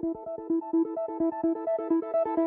フフフフ。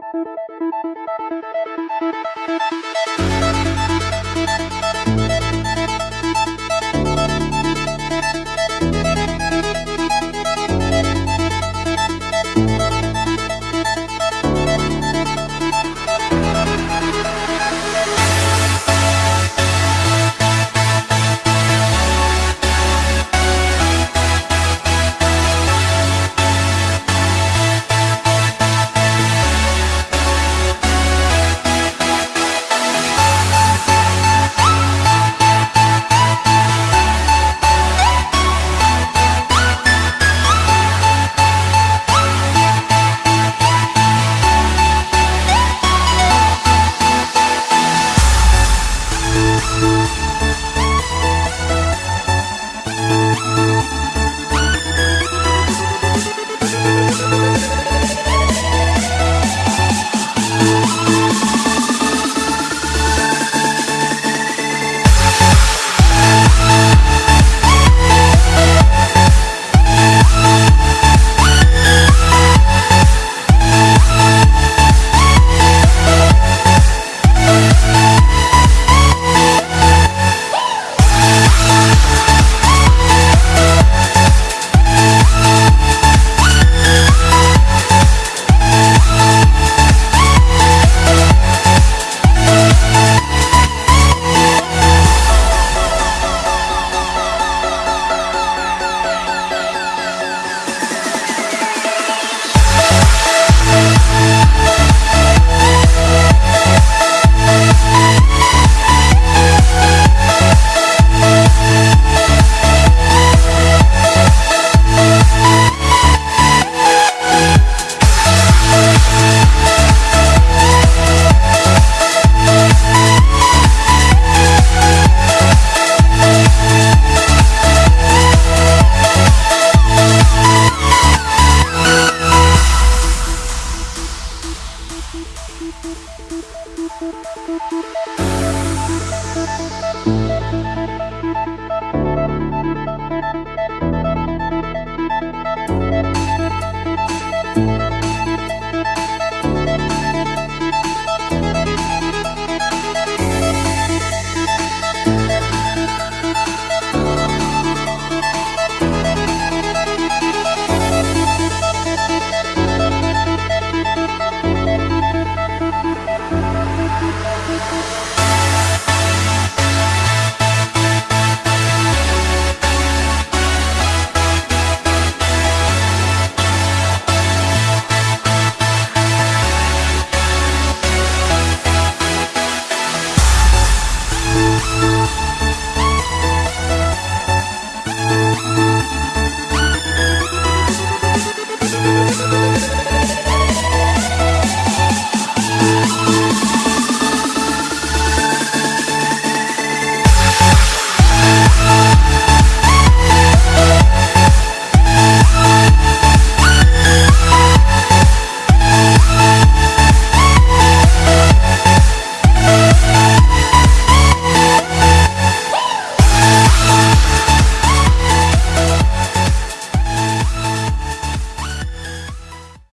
thank you